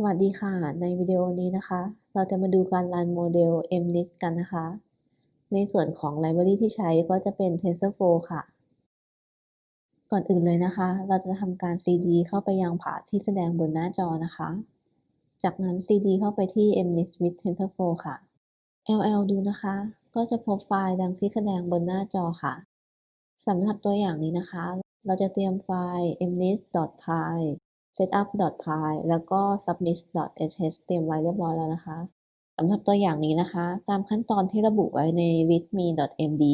สวัสดีค่ะ ในวิดีโอนี้นะคะ เราจะมาดูการรันโมเดล MNIST กันนะคะ ในส่วนของไลบรารีที่ใช้ก็จะเป็น TensorFlow ค่ะ ก่อนอื่นเลยนะคะ เราจะทำการ CD เข้าไปยังผาที่แสดงบนหน้าจอนะคะ จากนั้น CD เข้าไปที่ MNIST with TensorFlow ค่ะ LL ดูนะคะ ก็จะพบไฟล์ดังที่แสดงบนหน้าจอค่ะสำหรับตัวอย่างนี้นะคะ เราจะเตรียมไฟล์ mnist.py setup.py แล้วก็ submit.sh เตรียมไว้เรียบร้อยแล้วนะคะสำหรับตัวอย่างนี้นะคะ ตามขั้นตอนที่ระบุไว้ใน readme.md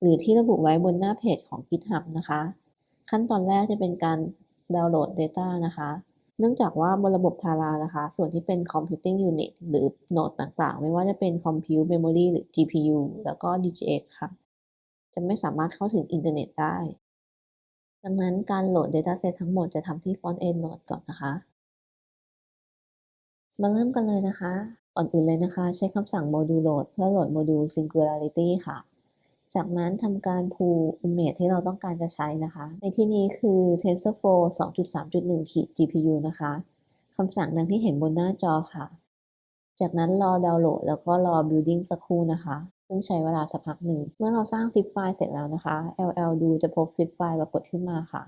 หรือที่ระบุไว้บนหน้าเพจของ GitHub นะคะ ขั้นตอนแรกจะเป็นการดาวน์โหลด Data นะคะ เนื่องจากว่าบนระบบ Tara นะคะ ส่วนที่เป็น Computing Unit หรือโหนดต่างๆ ไม่ว่าจะเป็น Compute Memory หรือ GPU แล้วก็ DGX ค่ะ จะไม่สามารถเข้าถึงอินเทอร์เน็ตได้ ดังนั้นการโหลด Dataset ทั้งหมดจะทำที่ Front End Node ก่อนนะคะ มาเริ่มกันเลยนะคะ ก่อนอื่นเลยนะคะ ใช้คำสั่ง module load เพื่อโหลดโมดูล singularity ค่ะ จากนั้นทำการ pull image ที่เราต้องการจะใช้นะคะ ในที่นี้คือ TensorFlow 2.3.1 GPU นะคะคำสั่งดังที่เห็นบนหน้าจอค่ะ จากนั้นรอดาวน์โหลดแล้วก็รอ building สักครู่นะคะ ซึ่งใช้เวลาสักพักหนึ่ง เมื่อเราสร้างซิปไฟล์เสร็จแล้วนะคะ ll ดูจะพบซิปไฟล์ปรากฏขึ้นมาค่ะ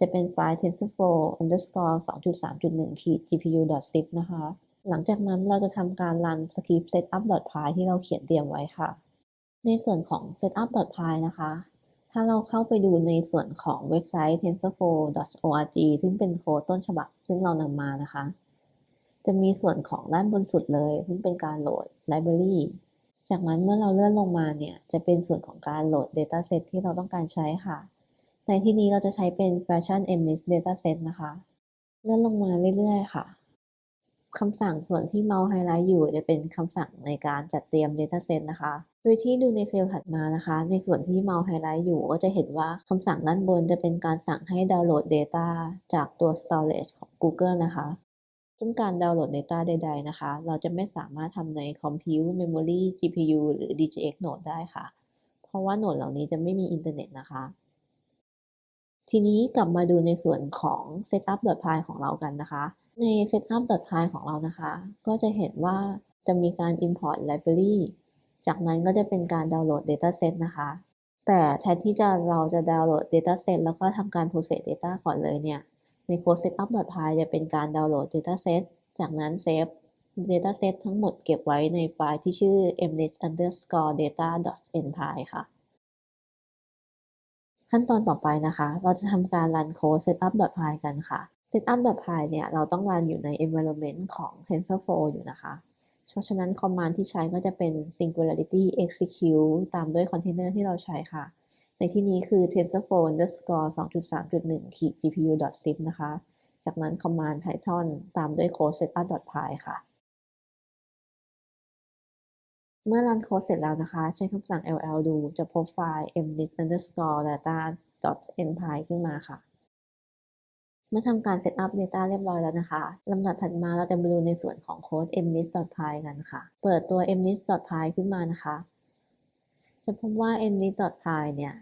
จะเป็นไฟล์ tensorflow underscore 2.3.1 ขีด gpu zip นะคะ หลังจากนั้นเราจะทำการรันสคริปต์ setup.py ที่เราเขียนเตรียมไว้ค่ะ ในส่วนของ setup.py นะคะ ถ้าเราเข้าไปดูในส่วนของเว็บไซต์ tensorflow.org ซึ่งเป็นโค้ดต้นฉบับ ซึ่งเรานำมานะคะ จะมีส่วนของด้านบนสุดเลย ซึ่งเป็นการโหลด library จากนั้นเมื่อเราเลื่อนลงมาเนี่ย จะเป็นส่วนของการโหลด Dataset ที่เราต้องการใช้ค่ะ ในที่นี้เราจะใช้เป็น Fashion MNIST Dataset นะคะ เลื่อนลงมาเรื่อยๆ ค่ะคำสั่งส่วนที่เมาส์ไฮไลท์อยู่จะเป็นคำสั่งในการจัดเตรียม Dataset นะคะ โดยที่ดูในเซลล์ถัดมานะคะ ในส่วนที่เมาส์ไฮไลท์อยู่ก็จะเห็นว่าคำสั่งด้านบนจะเป็นการสั่งให้ดาวน์โหลด Data จากตัว Storage ของ Google นะคะ ซึ่งการดาวน์โหลด Data ใด ๆ นะคะ เราจะไม่สามารถทำใน Compute Memory GPU หรือ DGX Node ได้ค่ะ เพราะว่าโหนดเหล่านี้จะไม่มีอินเทอร์เน็ตนะคะ ทีนี้กลับมาดูในส่วนของ setup.py ของเรากันนะคะ ใน setup.py ของเรานะคะ ก็จะเห็นว่าจะมีการ import library จากนั้นก็จะเป็นการดาวน์โหลด dataset นะคะ แต่แทนที่จะเราจะดาวน์โหลด dataset แล้วก็ทำการ process data ก่อนเลยเนี่ย ในโค้ด setup.py จะเป็นการดาวน์โหลด dataset จากนั้นเซฟ dataset ทั้งหมดเก็บไว้ในไฟล์ที่ชื่อ mnet underscore data npy ค่ะ ขั้นตอนต่อไปนะคะ เราจะทำการรันโค้ด setup.py กันค่ะ setup.py เนี่ยเราต้องรันอยู่ใน environment ของ TensorFlow อยู่นะคะ เพราะฉะนั้นคอมมานด์ที่ใช้ก็จะเป็น singularity execute ตามด้วยคอนเทนเนอร์ที่เราใช้ค่ะ ในที่นี้คือ tensorflow underscore 2.3.1 ขีด gpu sif นะคะ จากนั้น command python ตามด้วย code setup.py ค่ะ เมื่อ run code เสร็จแล้วนะคะ ใช้คำสั่ง ll ดูจะพบไฟล์ mnist underscore data npy ขึ้นมาค่ะ เมื่อทำการ setup data เรียบร้อยแล้วนะคะ ลำดับถัดมาเราจะมาดูในส่วนของ code mnist.py กันค่ะ เปิดตัว mnist.py ขึ้นมานะคะ จะพบว่า mnist.py เนี่ย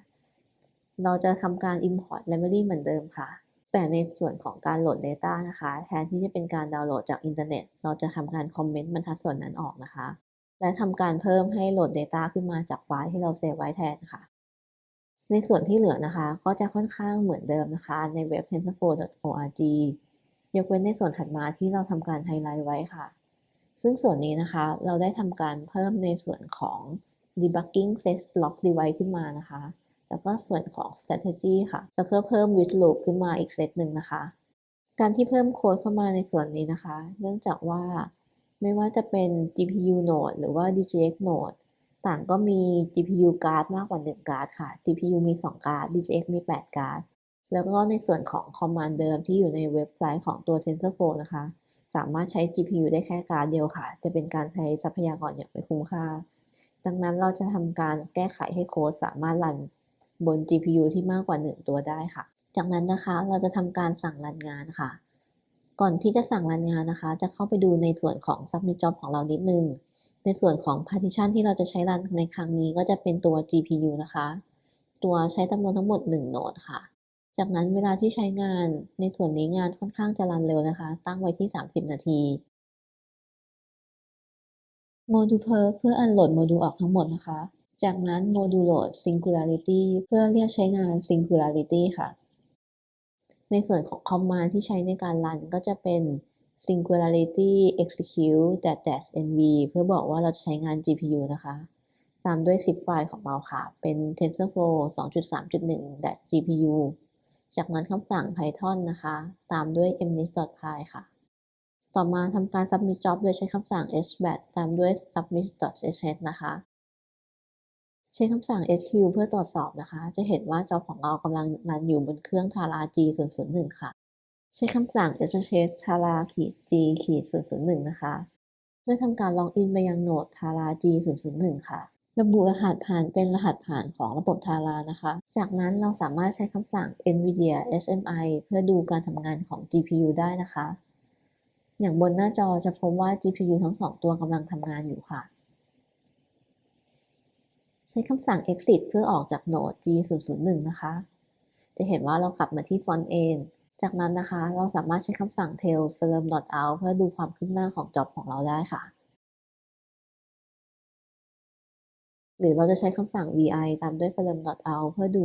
เราจะทำการ import library เหมือนเดิมค่ะ แต่ในส่วนของการโหลด Data นะคะ แทนที่จะเป็นการดาวน์โหลดจากอินเทอร์เน็ต เราจะทำการ comment บรรทัดส่วนนั้นออกนะคะ และทำการเพิ่มให้โหลด Data ขึ้นมาจากไฟล์ที่เรา save ไว้แทนค่ะ ในส่วนที่เหลือนะคะ ก็จะค่อนข้างเหมือนเดิมนะคะ ในเว็บ tensorflow.org ยกเว้นในส่วนถัดมาที่เราทำการไฮไลท์ไว้ค่ะ ซึ่งส่วนนี้นะคะ เราได้ทำการเพิ่มในส่วนของ debugging set log device ขึ้นมานะคะ แล้วก็ส่วนของ strategy ค่ะ แล้วก็เพิ่ม with loop ขึ้นมาอีกเซตหนึ่งนะคะ การที่เพิ่มโค้ดเข้ามาในส่วนนี้นะคะ เนื่องจากว่าไม่ว่าจะเป็น GPU node หรือว่า DGX node ต่างก็มี GPU card มากกว่า1การ์ดค่ะ GPU มี2การ์ด DGX มี8การ์ดแล้วก็ในส่วนของคอมมานด์เดิมที่อยู่ในเว็บไซต์ของตัว TensorFlow นะคะ สามารถใช้ GPU ได้แค่การเดียวค่ะ จะเป็นการใช้ทรัพยากรอย่างไม่คุ้มค่า ดังนั้นเราจะทำการแก้ไขให้โค้ดสามารถรันบน GPU ที่มากกว่า 1 ตัวได้ค่ะ จากนั้นนะคะเราจะทำการสั่งรันงานค่ะ ก่อนที่จะสั่งรันงานนะคะ จะเข้าไปดูในส่วนของ Submit Job ของเรานิดนึง ในส่วนของ Partition ที่เราจะใช้รันในครั้งนี้ก็จะเป็นตัว GPU นะคะ ตัวใช้จำนวนทั้งหมด 1 node ค่ะ จากนั้นเวลาที่ใช้งานในส่วนนี้งานค่อนข้างจะ run เร็วนะคะ ตั้งไว้ที่ 30 นาที module purge เพื่อ unload module ออกทั้งหมดนะคะ จากนั้น module load singularity เพื่อเรียกใช้งาน singularity ค่ะ ในส่วนของ command ที่ใช้ในการ run ก็จะเป็น singularity execute dash nv เพื่อบอกว่าเราจะใช้งาน GPU นะคะ ตามด้วย zip ไฟล์ของเราค่ะ เป็น tensorflow 2.3.1 dash gpu จากนั้นคำสั่ง python นะคะ ตามด้วย mnist.py ค่ะ ต่อมาทำการ submit job โดยใช้คำสั่ง hbat ตามด้วย submit.sh นะคะ ใช้คำสั่ง sq เพื่อตรวจสอบนะคะ จะเห็นว่าจอของเรากำลังรันอยู่บนเครื่อง Tara G001 ค่ะ ใช้คำสั่ง sh tara g 001นะคะเพื่อทำการล็อกอินไปยังโหนด Tara G001 ค่ะ ระบุรหัสผ่านเป็นรหัสผ่านของระบบ Tara นะคะ จากนั้นเราสามารถใช้คำสั่ง nvidia hmi เพื่อดูการทำงานของ GPU ได้นะคะ อย่างบนหน้าจอจะพบว่า GPU ทั้งสองตัวกำลังทำงานอยู่ค่ะ ใช้คำสั่ง exit เพื่อออกจากโหนด G001 นะคะ จะเห็นว่าเรากลับมาที่ front end จากนั้นนะคะ เราสามารถใช้คำสั่ง tail slurm out เพื่อดูความคืบหน้าของ job ของเราได้ค่ะ หรือเราจะใช้คำสั่ง vi ตามด้วย slurm out เพื่อดู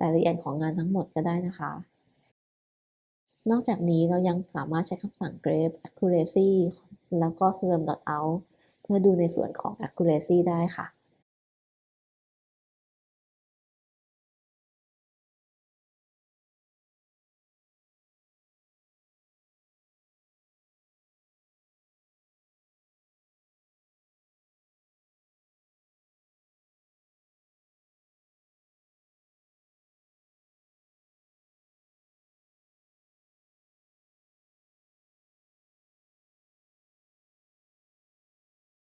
รายละเอียดของงานทั้งหมดก็ได้นะคะ นอกจากนี้เรายังสามารถใช้คำสั่ง grep accuracy แล้วก็ slurm out เพื่อดูในส่วนของ accuracy ได้ค่ะ